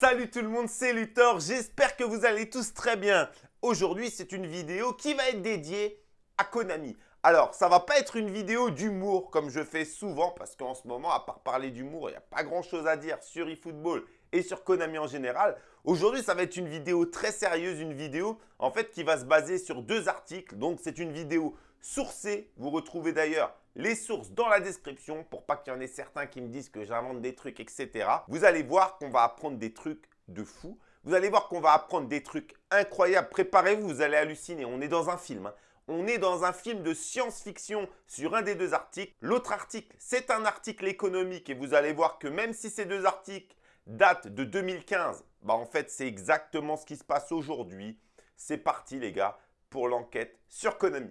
Salut tout le monde, c'est Luthor, j'espère que vous allez tous très bien. Aujourd'hui, c'est une vidéo qui va être dédiée à Konami. Alors, ça va pas être une vidéo d'humour comme je fais souvent parce qu'en ce moment, à part parler d'humour, il n'y a pas grand chose à dire sur eFootball et sur Konami en général. Aujourd'hui, ça va être une vidéo très sérieuse, une vidéo en fait qui va se baser sur deux articles. Donc, c'est une vidéo sourcée. Vous retrouvez d'ailleurs les sources dans la description pour pas qu'il y en ait certains qui me disent que j'invente des trucs, etc. Vous allez voir qu'on va apprendre des trucs de fou. Vous allez voir qu'on va apprendre des trucs incroyables. Préparez-vous, vous allez halluciner. On est dans un film. Hein. On est dans un film de science-fiction sur un des deux articles. L'autre article, c'est un article économique et vous allez voir que même si ces deux articles datent de 2015, bah en fait, c'est exactement ce qui se passe aujourd'hui. C'est parti les gars pour l'enquête sur Konami.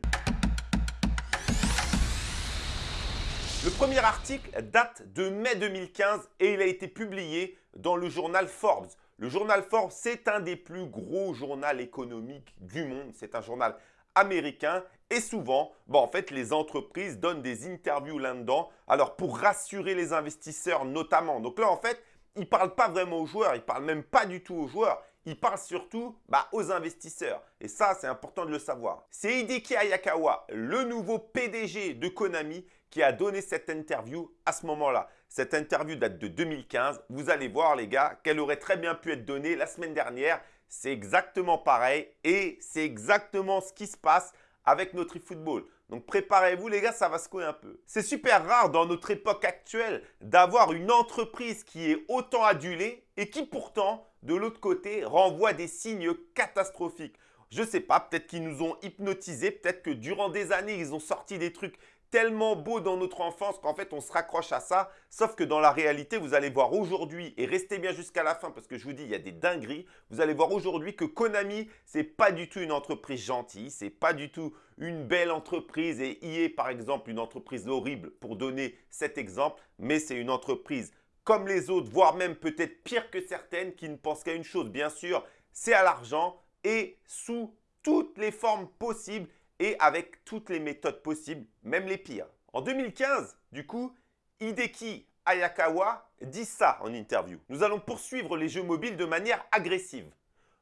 Le premier article date de mai 2015 et il a été publié dans le journal Forbes. Le journal Forbes, c'est un des plus gros journaux économiques du monde. C'est un journal américain et souvent, bon, en fait, les entreprises donnent des interviews là-dedans. Alors, pour rassurer les investisseurs notamment. Donc là, en fait, ils ne parlent pas vraiment aux joueurs, ils ne parlent même pas du tout aux joueurs. Ils parlent surtout bah, aux investisseurs. Et ça, c'est important de le savoir. C'est Hideki Ayakawa, le nouveau PDG de Konami, qui a donné cette interview à ce moment-là. Cette interview date de 2015. Vous allez voir les gars qu'elle aurait très bien pu être donnée la semaine dernière. C'est exactement pareil et c'est exactement ce qui se passe avec notre eFootball. Donc préparez-vous les gars, ça va secouer un peu. C'est super rare dans notre époque actuelle d'avoir une entreprise qui est autant adulée et qui pourtant, de l'autre côté, renvoie des signes catastrophiques. Je sais pas, peut-être qu'ils nous ont hypnotisés, peut-être que durant des années, ils ont sorti des trucs tellement beau dans notre enfance qu'en fait on se raccroche à ça. Sauf que dans la réalité, vous allez voir aujourd'hui, et restez bien jusqu'à la fin parce que je vous dis, il y a des dingueries. Vous allez voir aujourd'hui que Konami, c'est pas du tout une entreprise gentille, c'est pas du tout une belle entreprise et EA par exemple, une entreprise horrible pour donner cet exemple, mais c'est une entreprise comme les autres, voire même peut-être pire que certaines qui ne pensent qu'à une chose, bien sûr, c'est à l'argent et sous toutes les formes possibles et avec toutes les méthodes possibles, même les pires. En 2015, du coup, Hideki Ayakawa dit ça en interview. Nous allons poursuivre les jeux mobiles de manière agressive.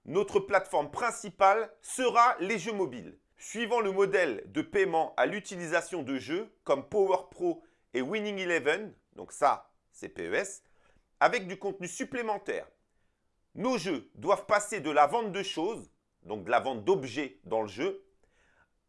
Notre plateforme principale sera les jeux mobiles. Suivant le modèle de paiement à l'utilisation de jeux comme Power Pro et Winning Eleven, donc ça, c'est PES, avec du contenu supplémentaire. Nos jeux doivent passer de la vente de choses, donc de la vente d'objets dans le jeu,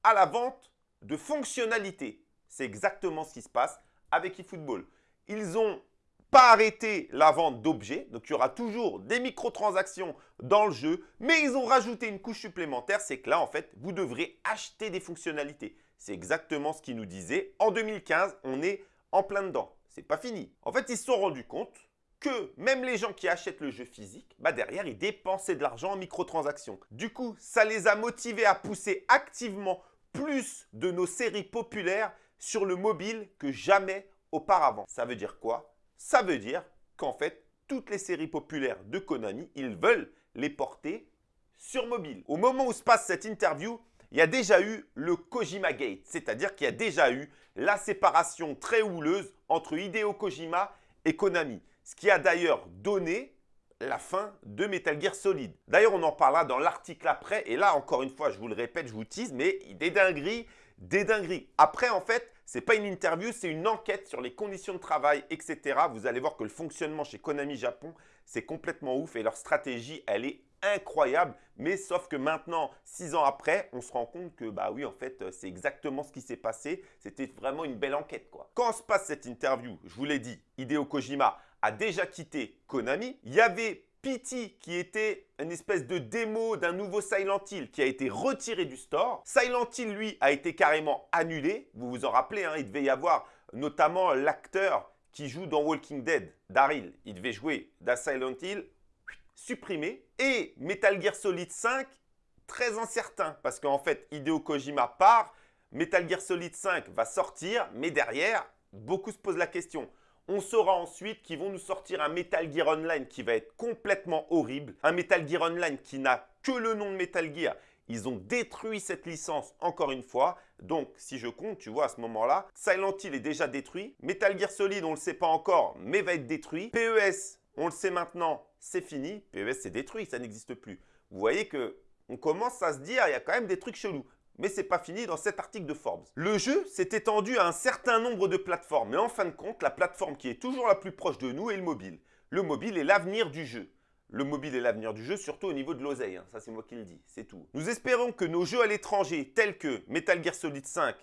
à la vente de fonctionnalités. C'est exactement ce qui se passe avec eFootball. Ils n'ont pas arrêté la vente d'objets, donc il y aura toujours des microtransactions dans le jeu, mais ils ont rajouté une couche supplémentaire, c'est que là, en fait, vous devrez acheter des fonctionnalités. C'est exactement ce qu'ils nous disaient. En 2015, on est en plein dedans. C'est pas fini. En fait, ils se sont rendus compte que même les gens qui achètent le jeu physique, bah derrière, ils dépensaient de l'argent en microtransactions. Du coup, ça les a motivés à pousser activement plus de nos séries populaires sur le mobile que jamais auparavant. Ça veut dire quoi? Ça veut dire qu'en fait, toutes les séries populaires de Konami, ils veulent les porter sur mobile. Au moment où se passe cette interview, il y a déjà eu le Kojima Gate, c'est-à-dire qu'il y a déjà eu la séparation très houleuse entre Hideo Kojima et Konami. Ce qui a d'ailleurs donné la fin de Metal Gear Solid. D'ailleurs, on en parlera dans l'article après. Et là, encore une fois, je vous le répète, je vous tease, mais des dingueries, des dingueries. Après, en fait, ce n'est pas une interview, c'est une enquête sur les conditions de travail, etc. Vous allez voir que le fonctionnement chez Konami Japon, c'est complètement ouf et leur stratégie, elle est incroyable. Mais sauf que maintenant, six ans après, on se rend compte que bah oui, en fait, c'est exactement ce qui s'est passé. C'était vraiment une belle enquête. quoi. Quand se passe cette interview, je vous l'ai dit, Hideo Kojima déjà quitté Konami. Il y avait Pity qui était une espèce de démo d'un nouveau Silent Hill qui a été retiré du store. Silent Hill, lui, a été carrément annulé. Vous vous en rappelez, hein, il devait y avoir notamment l'acteur qui joue dans Walking Dead, Daryl. Il devait jouer dans Silent Hill, supprimé. Et Metal Gear Solid 5, très incertain parce qu'en fait, Hideo Kojima part, Metal Gear Solid 5 va sortir, mais derrière, beaucoup se posent la question. On saura ensuite qu'ils vont nous sortir un Metal Gear Online qui va être complètement horrible. Un Metal Gear Online qui n'a que le nom de Metal Gear. Ils ont détruit cette licence encore une fois. Donc, si je compte, tu vois, à ce moment-là, Silent Hill est déjà détruit. Metal Gear Solid, on ne le sait pas encore, mais va être détruit. PES, On le sait maintenant, c'est fini. PES, c'est détruit, ça n'existe plus. Vous voyez que on commence à se dire, il y a quand même des trucs chelous. Mais ce n'est pas fini dans cet article de Forbes. Le jeu s'est étendu à un certain nombre de plateformes. Mais en fin de compte, la plateforme qui est toujours la plus proche de nous est le mobile. Le mobile est l'avenir du jeu. Le mobile est l'avenir du jeu, surtout au niveau de l'oseille. Hein. Ça, c'est moi qui le dis, c'est tout. Nous espérons que nos jeux à l'étranger, tels que Metal Gear Solid 5,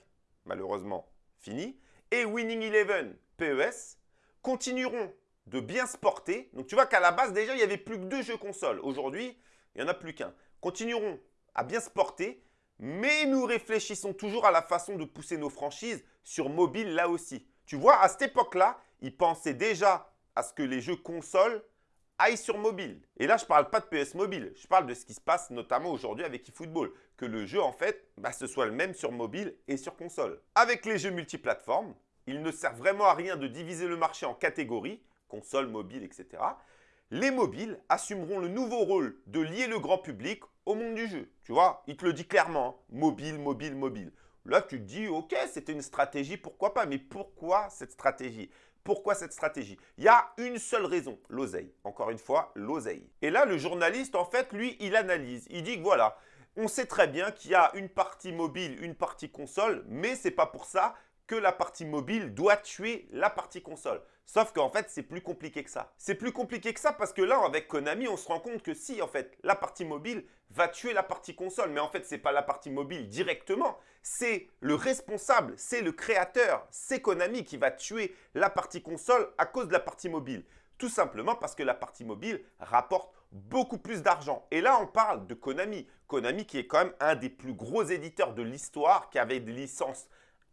malheureusement fini, et Winning Eleven, PES, continueront de bien se porter. Donc, tu vois qu'à la base, déjà, il n'y avait plus que deux jeux consoles. Aujourd'hui, il n'y en a plus qu'un. Continueront à bien se porter, mais nous réfléchissons toujours à la façon de pousser nos franchises sur mobile là aussi. Tu vois, à cette époque-là, ils pensaient déjà à ce que les jeux consoles aille sur mobile. Et là, je ne parle pas de PS mobile, je parle de ce qui se passe notamment aujourd'hui avec eFootball. Que le jeu, en fait, bah, ce soit le même sur mobile et sur console. Avec les jeux multiplateformes, il ne sert vraiment à rien de diviser le marché en catégories, console, mobile, etc. Les mobiles assumeront le nouveau rôle de lier le grand public au monde du jeu. Tu vois, il te le dit clairement, hein. mobile, mobile, mobile. Là, tu te dis, ok, c'était une stratégie, pourquoi pas Mais pourquoi cette stratégie? Pourquoi cette stratégie? Il y a une seule raison, l'oseille. Encore une fois, l'oseille. Et là, le journaliste, en fait, lui, il analyse. Il dit que voilà, on sait très bien qu'il y a une partie mobile, une partie console, mais ce n'est pas pour ça que la partie mobile doit tuer la partie console. Sauf qu'en fait, c'est plus compliqué que ça. C'est plus compliqué que ça parce que là, avec Konami, on se rend compte que si, en fait, la partie mobile va tuer la partie console. Mais en fait, ce n'est pas la partie mobile directement. C'est le responsable, c'est le créateur, c'est Konami qui va tuer la partie console à cause de la partie mobile. Tout simplement parce que la partie mobile rapporte beaucoup plus d'argent. Et là, on parle de Konami. Konami qui est quand même un des plus gros éditeurs de l'histoire, qui avait des licences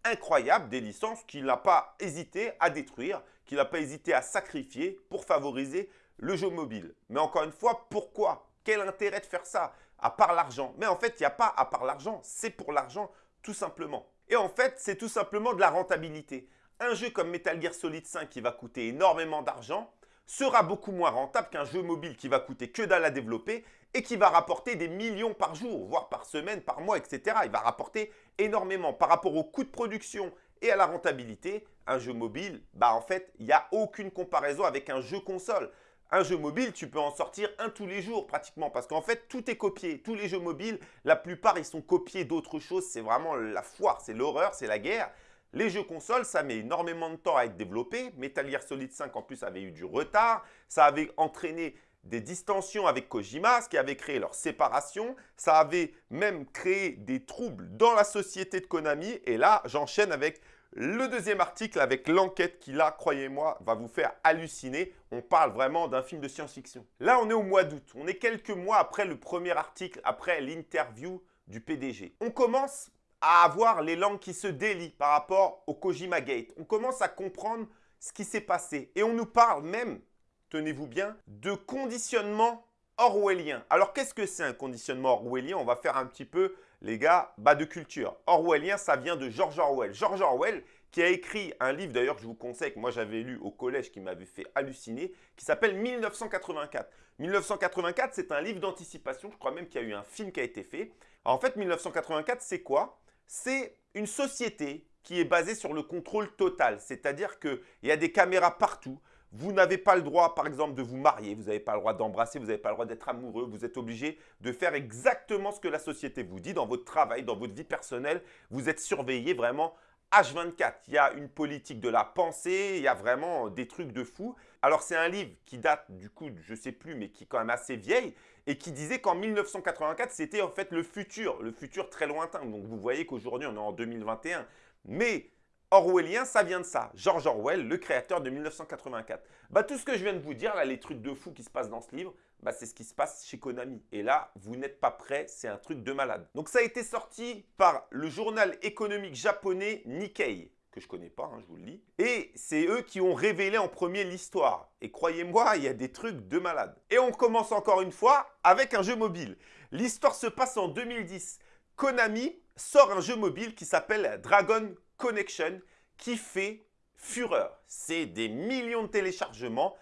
incroyables, des licences qu'il n'a pas hésité à détruire, qu'il n'a pas hésité à sacrifier pour favoriser le jeu mobile. Mais encore une fois, pourquoi? Quel intérêt de faire ça À part l'argent? Mais en fait, il n'y a pas à part l'argent, c'est pour l'argent tout simplement. Et en fait, c'est tout simplement de la rentabilité. Un jeu comme Metal Gear Solid 5 qui va coûter énormément d'argent sera beaucoup moins rentable qu'un jeu mobile qui va coûter que dalle à développer et qui va rapporter des millions par jour, voire par semaine, par mois, etc. Il va rapporter énormément par rapport au coût de production et à la rentabilité. Un jeu mobile, bah en fait, il n'y a aucune comparaison avec un jeu console. Un jeu mobile, tu peux en sortir un tous les jours pratiquement parce qu'en fait, tout est copié. Tous les jeux mobiles, la plupart, ils sont copiés d'autres choses. C'est vraiment la foire, c'est l'horreur, c'est la guerre. Les jeux consoles, ça met énormément de temps à être développé. Metal Gear Solid 5, en plus, avait eu du retard. Ça avait entraîné des distensions avec Kojima, ce qui avait créé leur séparation. Ça avait même créé des troubles dans la société de Konami. Et là, j'enchaîne avec le deuxième article avec l'enquête qui, là, croyez-moi, va vous faire halluciner. On parle vraiment d'un film de science-fiction. Là, on est au mois d'août. On est quelques mois après le premier article, après l'interview du PDG. On commence à avoir les langues qui se délient par rapport au Kojima Gate. On commence à comprendre ce qui s'est passé. Et on nous parle même, tenez-vous bien, de conditionnement orwellien. Alors, qu'est-ce que c'est un conditionnement orwellien? On va faire un petit peu, les gars, bas de culture. Orwellien, ça vient de George Orwell. George Orwell, qui a écrit un livre, d'ailleurs, que je vous conseille, que moi j'avais lu au collège, qui m'avait fait halluciner, qui s'appelle 1984. 1984, c'est un livre d'anticipation. Je crois même qu'il y a eu un film qui a été fait. en fait, 1984, c'est quoi? C'est une société qui est basée sur le contrôle total. C'est-à-dire qu'il y a des caméras partout. Vous n'avez pas le droit, par exemple, de vous marier. Vous n'avez pas le droit d'embrasser. Vous n'avez pas le droit d'être amoureux. Vous êtes obligé de faire exactement ce que la société vous dit dans votre travail, dans votre vie personnelle. Vous êtes surveillé vraiment H24. Il y a une politique de la pensée. Il y a vraiment des trucs de fou. Alors, c'est un livre qui date du coup, je sais plus, mais qui est quand même assez vieille et qui disait qu'en 1984, c'était en fait le futur, le futur très lointain. Donc, vous voyez qu'aujourd'hui, on est en 2021. Mais Orwellien, ça vient de ça. George Orwell, le créateur de 1984. Bah, tout ce que je viens de vous dire, là, les trucs de fou qui se passent dans ce livre, bah, c'est ce qui se passe chez Konami. Et là, vous n'êtes pas prêt, c'est un truc de malade. Donc, ça a été sorti par le journal économique japonais Nikkei que je connais pas, hein, je vous le dis. Et c'est eux qui ont révélé en premier l'histoire. Et croyez-moi, il y a des trucs de malade. Et on commence encore une fois avec un jeu mobile. L'histoire se passe en 2010. Konami sort un jeu mobile qui s'appelle Dragon Connection qui fait fureur. C'est des millions de téléchargements,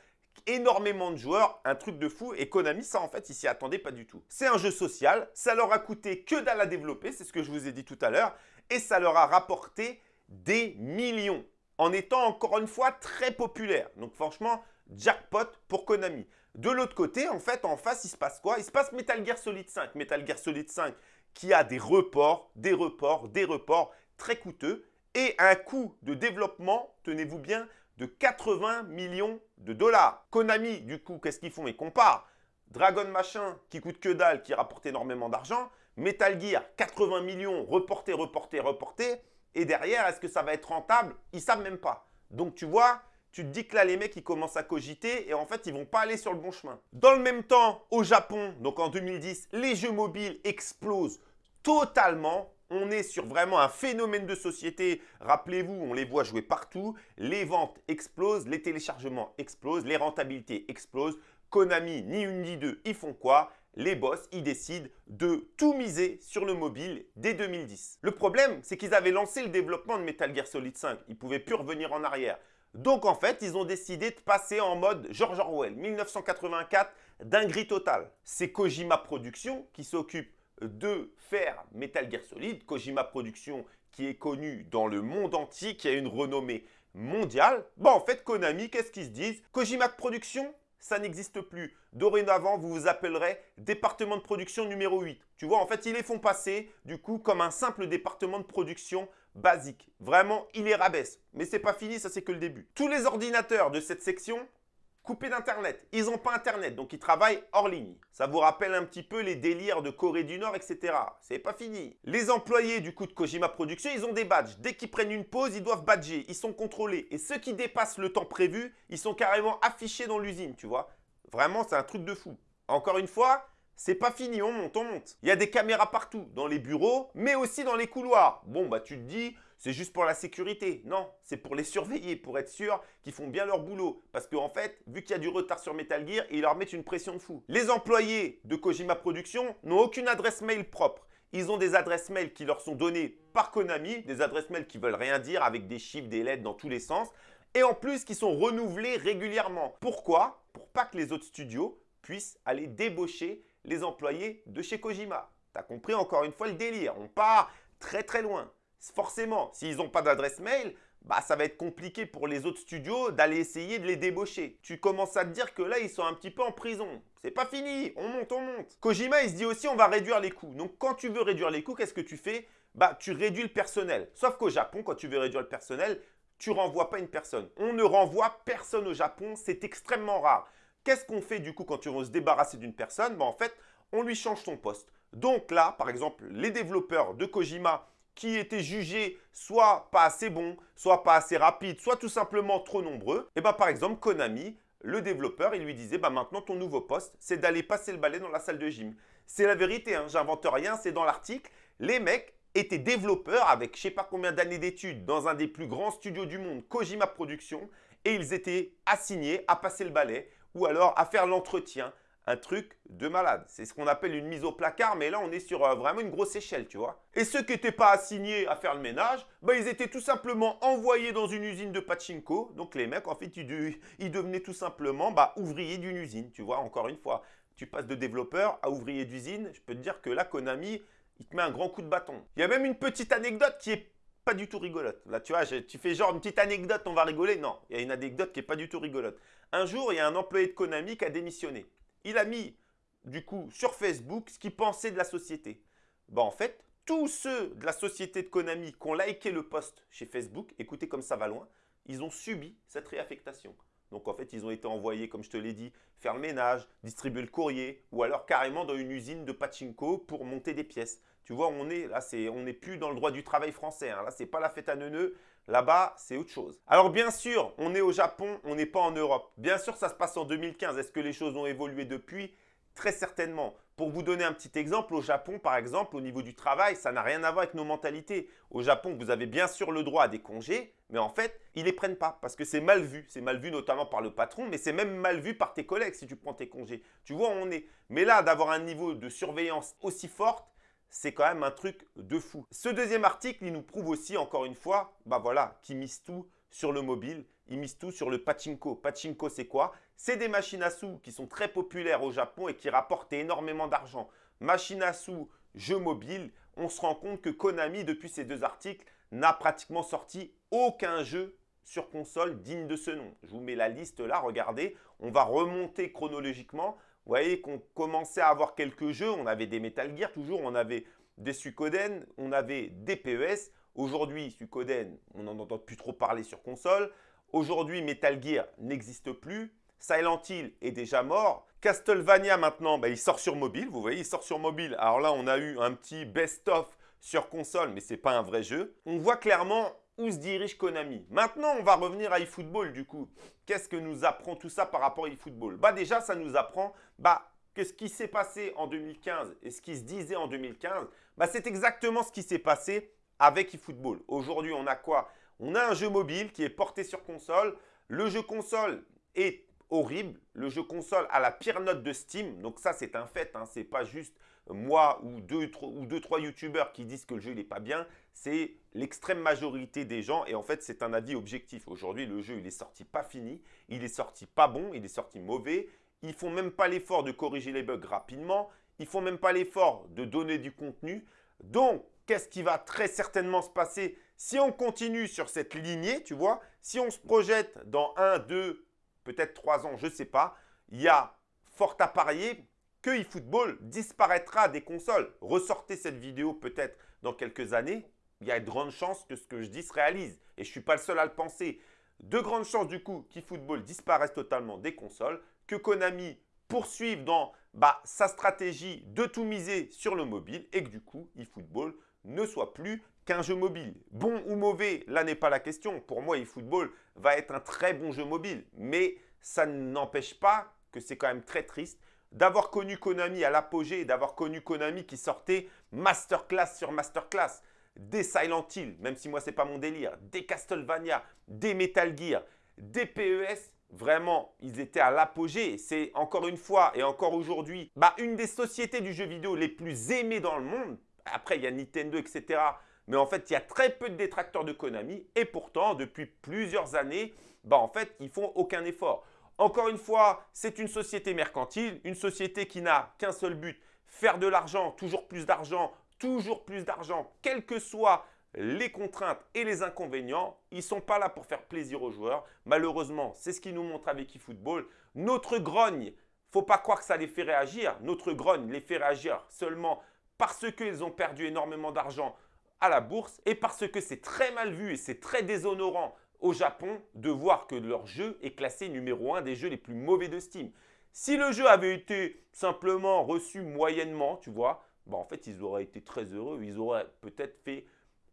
énormément de joueurs, un truc de fou. Et Konami, ça en fait, ils s'y attendaient pas du tout. C'est un jeu social, ça leur a coûté que dalle à développer, c'est ce que je vous ai dit tout à l'heure. Et ça leur a rapporté des millions en étant encore une fois très populaire. Donc franchement, jackpot pour Konami. De l'autre côté, en fait, en face, il se passe quoi? Il se passe Metal Gear Solid 5. Metal Gear Solid 5 qui a des reports, des reports, des reports très coûteux et un coût de développement, tenez-vous bien, de 80 millions de dollars. Konami, du coup, qu'est-ce qu'ils font? Ils comparent Dragon Machin, qui coûte que dalle, qui rapporte énormément d'argent. Metal Gear, 80 millions, reporté, reporté, reporté. Et derrière, est-ce que ça va être rentable? Ils savent même pas. Donc, tu vois, tu te dis que là, les mecs, ils commencent à cogiter et en fait, ils vont pas aller sur le bon chemin. Dans le même temps, au Japon, donc en 2010, les jeux mobiles explosent totalement. On est sur vraiment un phénomène de société. Rappelez-vous, on les voit jouer partout. Les ventes explosent, les téléchargements explosent, les rentabilités explosent. Konami, ni une ni deux, ils font quoi? Les boss, ils décident de tout miser sur le mobile dès 2010. Le problème, c'est qu'ils avaient lancé le développement de Metal Gear Solid 5. Ils ne pouvaient plus revenir en arrière. Donc en fait, ils ont décidé de passer en mode George Orwell, 1984, dinguerie totale. C'est Kojima Productions qui s'occupe de faire Metal Gear Solid. Kojima Productions qui est connu dans le monde entier, qui a une renommée mondiale. Bon, en fait, Konami, qu'est-ce qu'ils se disent? Kojima Productions, ça n'existe plus. Dorénavant, vous vous appellerez département de production numéro 8. Tu vois, en fait, ils les font passer, du coup, comme un simple département de production basique. Vraiment, ils les rabaissent. Mais c'est pas fini, ça c'est que le début. Tous les ordinateurs de cette section coupés d'Internet. Ils n'ont pas Internet, donc ils travaillent hors ligne. Ça vous rappelle un petit peu les délires de Corée du Nord, etc. C'est pas fini. Les employés du coup de Kojima Productions, ils ont des badges. Dès qu'ils prennent une pause, ils doivent badger. Ils sont contrôlés. Et ceux qui dépassent le temps prévu, ils sont carrément affichés dans l'usine, tu vois. Vraiment, c'est un truc de fou. Encore une fois, c'est pas fini, on monte, on monte. Il y a des caméras partout, dans les bureaux, mais aussi dans les couloirs. Bon, bah tu te dis, c'est juste pour la sécurité. Non, c'est pour les surveiller, pour être sûr qu'ils font bien leur boulot. Parce qu'en fait, vu qu'il y a du retard sur Metal Gear, ils leur mettent une pression de fou. Les employés de Kojima Productions n'ont aucune adresse mail propre. Ils ont des adresses mail qui leur sont données par Konami, des adresses mail qui veulent rien dire avec des chiffres, des lettres dans tous les sens. Et en plus, qui sont renouvelées régulièrement. Pourquoi? Pour pas que les autres studios puissent aller débaucher les employés de chez Kojima. T'as compris encore une fois le délire. On part très très loin forcément, s'ils n'ont pas d'adresse mail, bah, ça va être compliqué pour les autres studios d'aller essayer de les débaucher. Tu commences à te dire que là, ils sont un petit peu en prison. C'est pas fini, on monte, on monte. Kojima, il se dit aussi, on va réduire les coûts. Donc, quand tu veux réduire les coûts, qu'est-ce que tu fais? Bah, tu réduis le personnel. Sauf qu'au Japon, quand tu veux réduire le personnel, tu renvoies pas une personne. On ne renvoie personne au Japon, c'est extrêmement rare. Qu'est-ce qu'on fait du coup quand tu veux se débarrasser d'une personne? Bah, En fait, on lui change son poste. Donc là, par exemple, les développeurs de Kojima qui étaient jugés soit pas assez bons, soit pas assez rapides, soit tout simplement trop nombreux, et eh bien par exemple Konami, le développeur, il lui disait bah maintenant ton nouveau poste, c'est d'aller passer le balai dans la salle de gym. C'est la vérité, hein, j'invente rien, c'est dans l'article. Les mecs étaient développeurs avec je sais pas combien d'années d'études dans un des plus grands studios du monde, Kojima Productions, et ils étaient assignés à passer le balai ou alors à faire l'entretien, un truc de malade. C'est ce qu'on appelle une mise au placard, mais là, on est sur euh, vraiment une grosse échelle, tu vois. Et ceux qui n'étaient pas assignés à faire le ménage, bah, ils étaient tout simplement envoyés dans une usine de pachinko. Donc, les mecs, en fait, ils, devenaient tout simplement bah, ouvriers d'une usine, tu vois, encore une fois. Tu passes de développeur à ouvrier d'usine, je peux te dire que là, Konami, il te met un grand coup de bâton. Il y a même une petite anecdote qui est pas du tout rigolote. Là, tu vois, tu fais genre une petite anecdote, on va rigoler. Non, il y a une anecdote qui est pas du tout rigolote. Un jour, il y a un employé de Konami qui a démissionné il a mis du coup sur Facebook ce qu'il pensait de la société. Bah, en fait, tous ceux de la société de Konami qui ont liké le post chez Facebook, écoutez comme ça va loin, ils ont subi cette réaffectation. Donc en fait, ils ont été envoyés, comme je te l'ai dit, faire le ménage, distribuer le courrier, ou alors carrément dans une usine de pachinko pour monter des pièces. Tu vois, on est là, on n'est plus dans le droit du travail français. Hein. Là, c'est pas la fête à neuneux. Là-bas, c'est autre chose. Alors bien sûr, on est au Japon, on n'est pas en Europe. Bien sûr, ça se passe en 2015. Est-ce que les choses ont évolué depuis? Très certainement. Pour vous donner un petit exemple, au Japon, par exemple, au niveau du travail, ça n'a rien à voir avec nos mentalités. Au Japon, vous avez bien sûr le droit à des congés, mais en fait, ils ne les prennent pas parce que c'est mal vu. C'est mal vu notamment par le patron, mais c'est même mal vu par tes collègues si tu prends tes congés. Tu vois on est. Mais là, d'avoir un niveau de surveillance aussi forte, c'est quand même un truc de fou. Ce deuxième article, il nous prouve aussi, encore une fois, bah voilà, qu'il mise tout sur le mobile, il mise tout sur le pachinko. Pachinko, c'est quoi? C'est des machines à sous qui sont très populaires au Japon et qui rapportent énormément d'argent. Machines à sous, jeux mobiles, on se rend compte que Konami, depuis ces deux articles, n'a pratiquement sorti aucun jeu sur console dignes de ce nom. Je vous mets la liste là, regardez. On va remonter chronologiquement. Vous voyez qu'on commençait à avoir quelques jeux. On avait des Metal Gear toujours, on avait des Suikoden, on avait des PES. Aujourd'hui, Suikoden, on n'en entend plus trop parler sur console. Aujourd'hui, Metal Gear n'existe plus. Silent Hill est déjà mort. Castlevania maintenant, bah, il sort sur mobile. Vous voyez, il sort sur mobile. Alors là, on a eu un petit best-of sur console, mais ce n'est pas un vrai jeu. On voit clairement où se dirige Konami. Maintenant, on va revenir à eFootball du coup. Qu'est-ce que nous apprend tout ça par rapport à eFootball? Bah déjà, ça nous apprend bah, que ce qui s'est passé en 2015 et ce qui se disait en 2015, bah, c'est exactement ce qui s'est passé avec eFootball. Aujourd'hui, on a quoi? On a un jeu mobile qui est porté sur console. Le jeu console est horrible. Le jeu console a la pire note de Steam. Donc ça, c'est un fait. Hein. Ce n'est pas juste moi ou deux, ou deux trois youtubeurs qui disent que le jeu n'est pas bien. C'est l'extrême majorité des gens. Et en fait, c'est un avis objectif. Aujourd'hui, le jeu, il est sorti pas fini. Il est sorti pas bon. Il est sorti mauvais. Ils font même pas l'effort de corriger les bugs rapidement. Ils font même pas l'effort de donner du contenu. Donc, qu'est-ce qui va très certainement se passer si on continue sur cette lignée, tu vois? Si on se projette dans un, deux, peut-être trois ans, je ne sais pas, il y a fort à parier que eFootball disparaîtra des consoles. Ressortez cette vidéo peut-être dans quelques années, il y a de grandes chances que ce que je dis se réalise. Et je ne suis pas le seul à le penser. De grandes chances du coup qu'eFootball disparaisse totalement des consoles, que Konami poursuive dans bah, sa stratégie de tout miser sur le mobile et que du coup eFootball ne soit plus qu'un jeu mobile. Bon ou mauvais, là n'est pas la question. Pour moi, eFootball va être un très bon jeu mobile. Mais ça n'empêche pas que c'est quand même très triste d'avoir connu Konami à l'apogée, d'avoir connu Konami qui sortait masterclass sur masterclass, des Silent Hill, même si moi c'est pas mon délire, des Castlevania, des Metal Gear, des PES, vraiment, ils étaient à l'apogée. C'est encore une fois et encore aujourd'hui, bah, une des sociétés du jeu vidéo les plus aimées dans le monde. Après, il y a Nintendo, etc. Mais en fait, il y a très peu de détracteurs de Konami. Et pourtant, depuis plusieurs années, bah, en fait, ils font aucun effort. Encore une fois, c'est une société mercantile, une société qui n'a qu'un seul but, faire de l'argent, toujours plus d'argent, toujours plus d'argent, quelles que soient les contraintes et les inconvénients. Ils ne sont pas là pour faire plaisir aux joueurs. Malheureusement, c'est ce qu'ils nous montrent avec eFootball. Notre grogne, faut pas croire que ça les fait réagir. Notre grogne les fait réagir seulement parce qu'ils ont perdu énormément d'argent à la bourse et parce que c'est très mal vu et c'est très déshonorant au Japon de voir que leur jeu est classé numéro 1 des jeux les plus mauvais de Steam. Si le jeu avait été simplement reçu moyennement, tu vois, bah en fait, ils auraient été très heureux. Ils auraient peut-être fait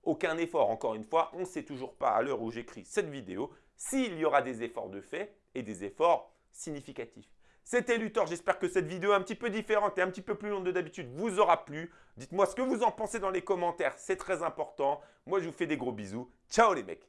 aucun effort. Encore une fois, on ne sait toujours pas à l'heure où j'écris cette vidéo s'il y aura des efforts de fait et des efforts significatifs. C'était Luthor, j'espère que cette vidéo un petit peu différente et un petit peu plus longue de d'habitude vous aura plu. Dites-moi ce que vous en pensez dans les commentaires, c'est très important. Moi, je vous fais des gros bisous. Ciao les mecs